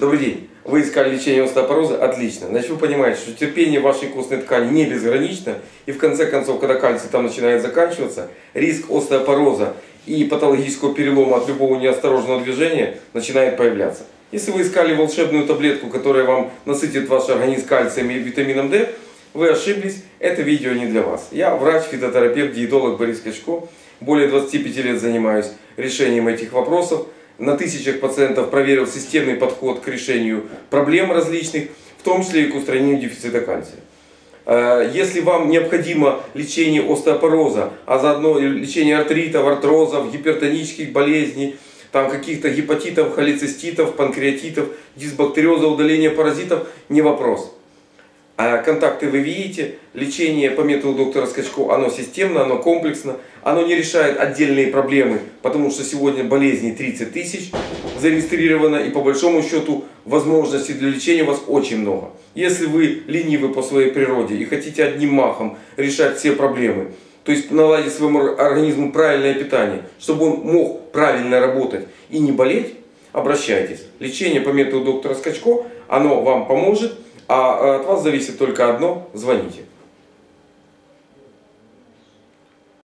Добрый день. Вы искали лечение остеопороза? Отлично. Значит, вы понимаете, что терпение вашей костной ткани не безгранично. И в конце концов, когда кальций там начинает заканчиваться, риск остеопороза и патологического перелома от любого неосторожного движения начинает появляться. Если вы искали волшебную таблетку, которая вам насытит ваш организм кальцием и витамином D, вы ошиблись, это видео не для вас. Я врач, фитотерапевт, диетолог Борис Качко. Более 25 лет занимаюсь решением этих вопросов на тысячах пациентов проверил системный подход к решению проблем различных, в том числе и к устранению дефицита кальция. Э, если вам необходимо лечение остеопороза, а заодно лечение артритов, артрозов, гипертонических болезней, там каких-то гепатитов, холециститов, панкреатитов, дисбактериоза, удаления паразитов, не вопрос. А контакты вы видите, лечение по методу доктора Скачко, оно системно, оно комплексно, оно не решает отдельные проблемы, потому что сегодня болезней 30 тысяч зарегистрировано, и по большому счету возможностей для лечения у вас очень много. Если вы ленивы по своей природе и хотите одним махом решать все проблемы, то есть наладить своему организму правильное питание, чтобы он мог правильно работать и не болеть, обращайтесь. Лечение по методу доктора Скачко, оно вам поможет. А от вас зависит только одно – звоните.